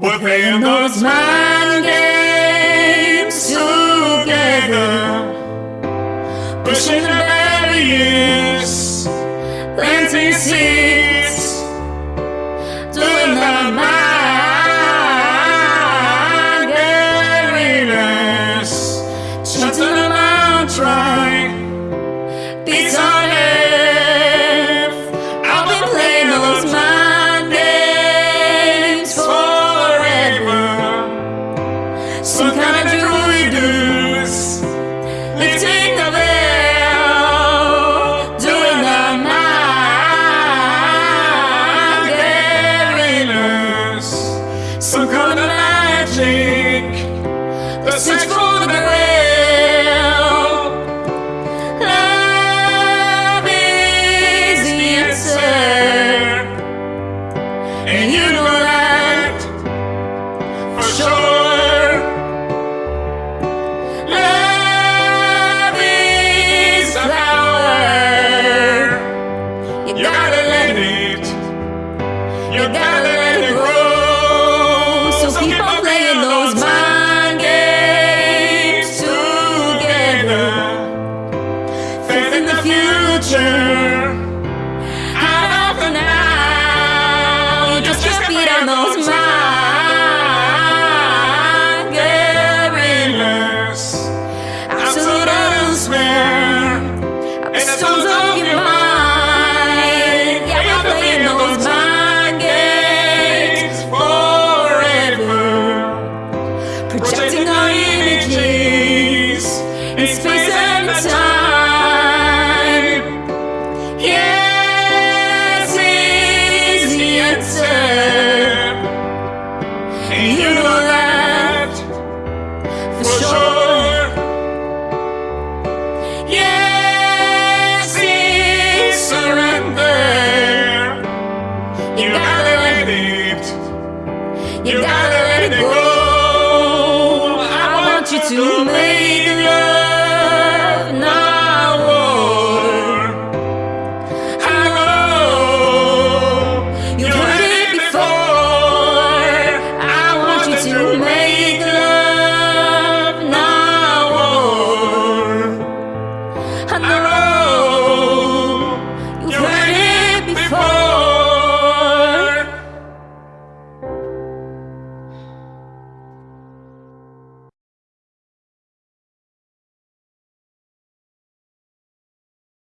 We're playing those mind games together, pushing the barriers, planting seeds, doing the mind guerrillas, chanting the mantra, beats on Some kind of magic, the search for the grail. Love is the answer, and you know that for sure. Love is power. You gotta let it. You gotta elsewhere. And the of your mind. Yeah, we're playing those mind games forever. Projecting our images in space and time. Yes, is the answer. And you know that for sure. You, gotta, let it go. I, want, you to make love, not war. I know you've heard it before. I want you to make love, not war. I know.